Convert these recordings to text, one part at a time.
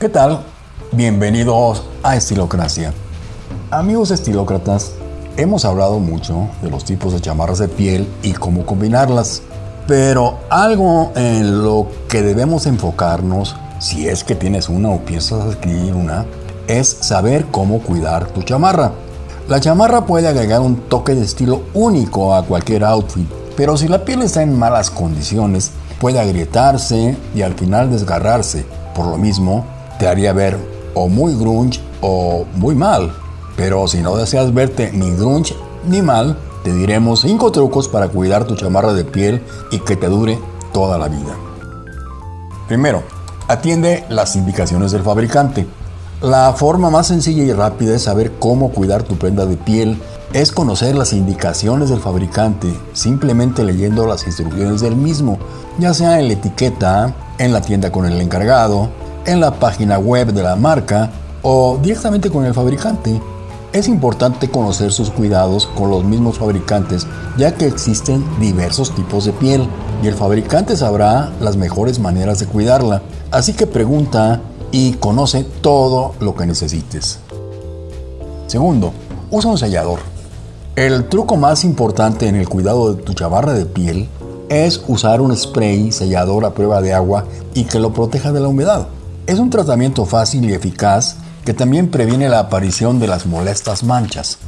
¿Qué tal? Bienvenidos a Estilocracia. Amigos estilócratas, hemos hablado mucho de los tipos de chamarras de piel y cómo combinarlas, pero algo en lo que debemos enfocarnos, si es que tienes una o piensas adquirir una, es saber cómo cuidar tu chamarra. La chamarra puede agregar un toque de estilo único a cualquier outfit, pero si la piel está en malas condiciones, puede agrietarse y al final desgarrarse. Por lo mismo, te haría ver o muy grunge o muy mal. Pero si no deseas verte ni grunge ni mal, te diremos 5 trucos para cuidar tu chamarra de piel y que te dure toda la vida. Primero, atiende las indicaciones del fabricante. La forma más sencilla y rápida de saber cómo cuidar tu prenda de piel es conocer las indicaciones del fabricante, simplemente leyendo las instrucciones del mismo, ya sea en la etiqueta, en la tienda con el encargado, en la página web de la marca o directamente con el fabricante. Es importante conocer sus cuidados con los mismos fabricantes, ya que existen diversos tipos de piel y el fabricante sabrá las mejores maneras de cuidarla. Así que pregunta y conoce todo lo que necesites. Segundo, usa un sellador. El truco más importante en el cuidado de tu chavarra de piel es usar un spray sellador a prueba de agua y que lo proteja de la humedad. Es un tratamiento fácil y eficaz que también previene la aparición de las molestas manchas.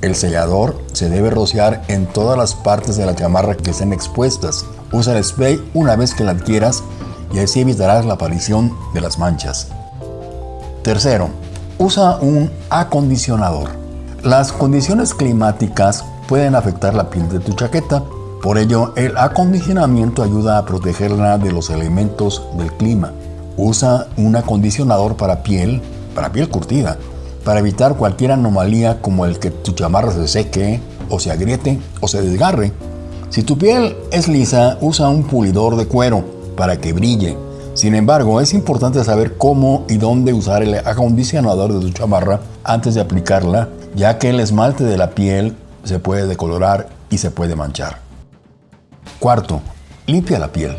El sellador se debe rociar en todas las partes de la chamarra que estén expuestas. Usa el spray una vez que la adquieras y así evitarás la aparición de las manchas. Tercero, usa un acondicionador. Las condiciones climáticas pueden afectar la piel de tu chaqueta, por ello el acondicionamiento ayuda a protegerla de los elementos del clima. Usa un acondicionador para piel, para piel curtida, para evitar cualquier anomalía como el que tu chamarra se seque o se agriete o se desgarre. Si tu piel es lisa, usa un pulidor de cuero para que brille. Sin embargo, es importante saber cómo y dónde usar el acondicionador de tu chamarra antes de aplicarla, ya que el esmalte de la piel se puede decolorar y se puede manchar. Cuarto, limpia la piel.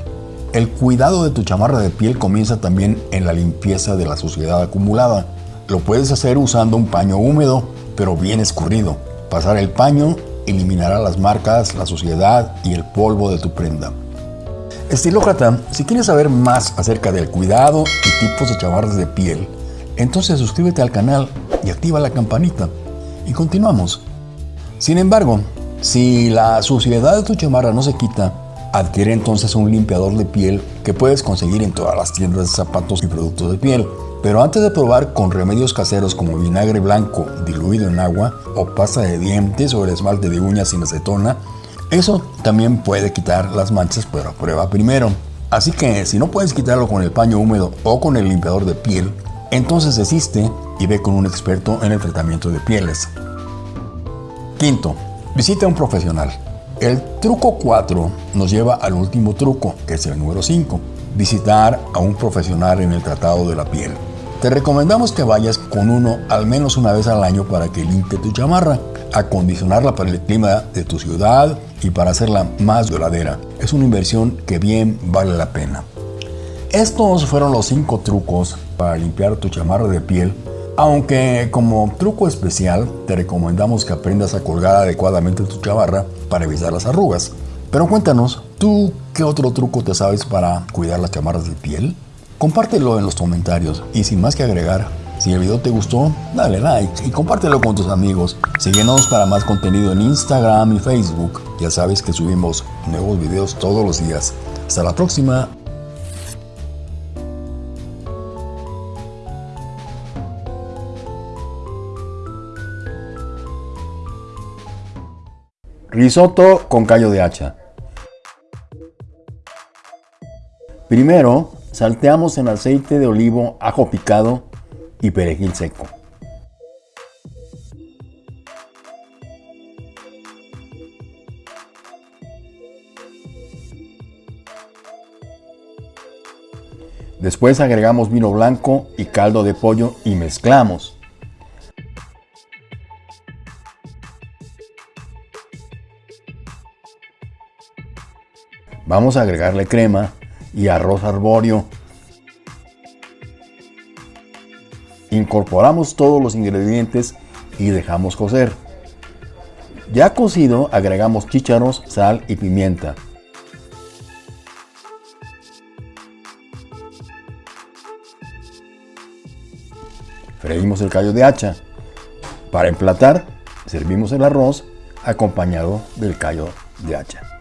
El cuidado de tu chamarra de piel comienza también en la limpieza de la suciedad acumulada. Lo puedes hacer usando un paño húmedo, pero bien escurrido. Pasar el paño eliminará las marcas, la suciedad y el polvo de tu prenda. Estilócrata, si quieres saber más acerca del cuidado y tipos de chamarras de piel, entonces suscríbete al canal y activa la campanita. Y continuamos. Sin embargo, si la suciedad de tu chamarra no se quita, adquiere entonces un limpiador de piel que puedes conseguir en todas las tiendas de zapatos y productos de piel. Pero antes de probar con remedios caseros como vinagre blanco diluido en agua o pasta de dientes o el esmalte de uñas sin acetona, eso también puede quitar las manchas, pero prueba primero. Así que si no puedes quitarlo con el paño húmedo o con el limpiador de piel, entonces desiste y ve con un experto en el tratamiento de pieles. Quinto, visita a un profesional. El truco 4 nos lleva al último truco, que es el número 5, visitar a un profesional en el tratado de la piel. Te recomendamos que vayas con uno al menos una vez al año para que limpie tu chamarra, acondicionarla para el clima de tu ciudad y para hacerla más duradera. Es una inversión que bien vale la pena. Estos fueron los 5 trucos para limpiar tu chamarra de piel, aunque como truco especial te recomendamos que aprendas a colgar adecuadamente tu chamarra para evitar las arrugas. Pero cuéntanos, ¿tú qué otro truco te sabes para cuidar las chamarras de piel? Compártelo en los comentarios y sin más que agregar, si el video te gustó, dale like y compártelo con tus amigos. Síguenos para más contenido en Instagram y Facebook. Ya sabes que subimos nuevos videos todos los días. Hasta la próxima. Risotto con callo de hacha. Primero, salteamos en aceite de olivo, ajo picado y perejil seco. Después agregamos vino blanco y caldo de pollo y mezclamos. Vamos a agregarle crema y arroz arbóreo Incorporamos todos los ingredientes y dejamos cocer. Ya cocido agregamos chícharos, sal y pimienta. Freímos el callo de hacha. Para emplatar, servimos el arroz acompañado del callo de hacha.